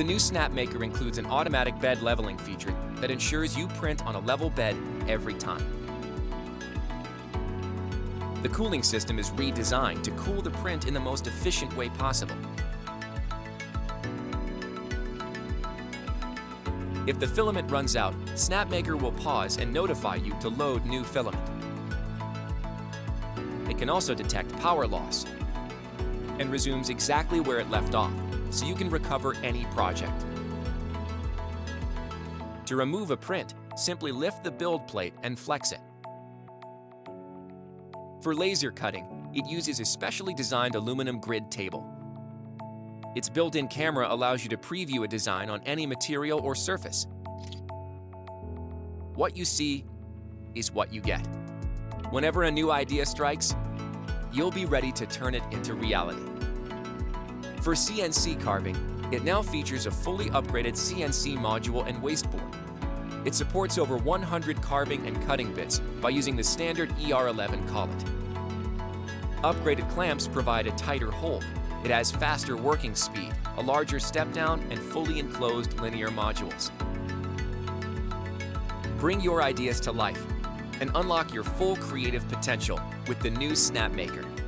The new SnapMaker includes an automatic bed leveling feature that ensures you print on a level bed every time. The cooling system is redesigned to cool the print in the most efficient way possible. If the filament runs out, SnapMaker will pause and notify you to load new filament. It can also detect power loss and resumes exactly where it left off, so you can recover any project. To remove a print, simply lift the build plate and flex it. For laser cutting, it uses a specially designed aluminum grid table. Its built-in camera allows you to preview a design on any material or surface. What you see is what you get. Whenever a new idea strikes, you'll be ready to turn it into reality. For CNC carving, it now features a fully upgraded CNC module and wasteboard. It supports over 100 carving and cutting bits by using the standard ER11 collet. Upgraded clamps provide a tighter hold, it has faster working speed, a larger step down, and fully enclosed linear modules. Bring your ideas to life and unlock your full creative potential with the new SnapMaker.